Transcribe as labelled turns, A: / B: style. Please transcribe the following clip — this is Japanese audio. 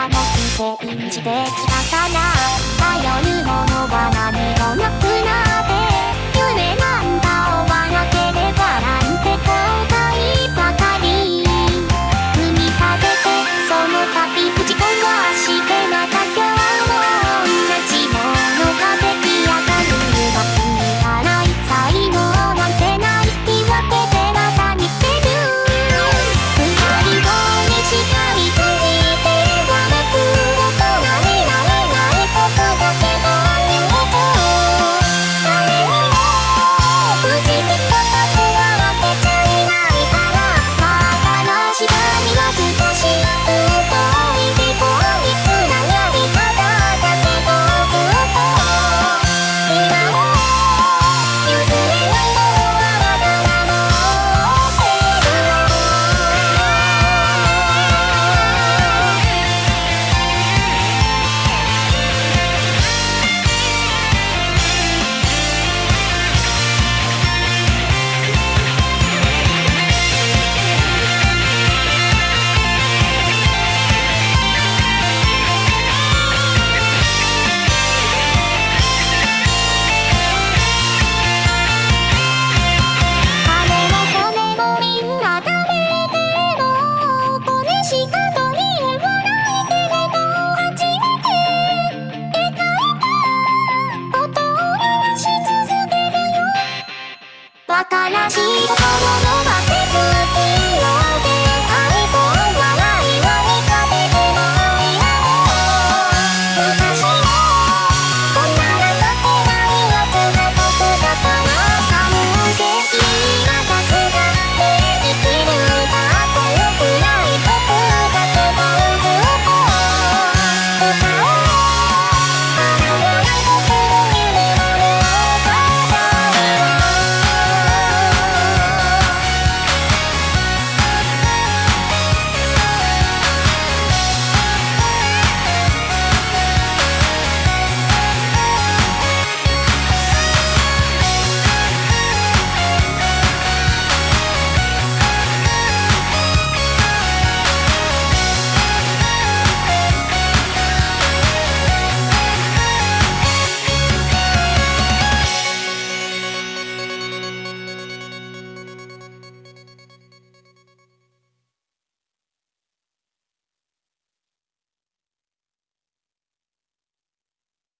A: らの寄生してきたから頼るものは何もなくなった新しい心のバケツ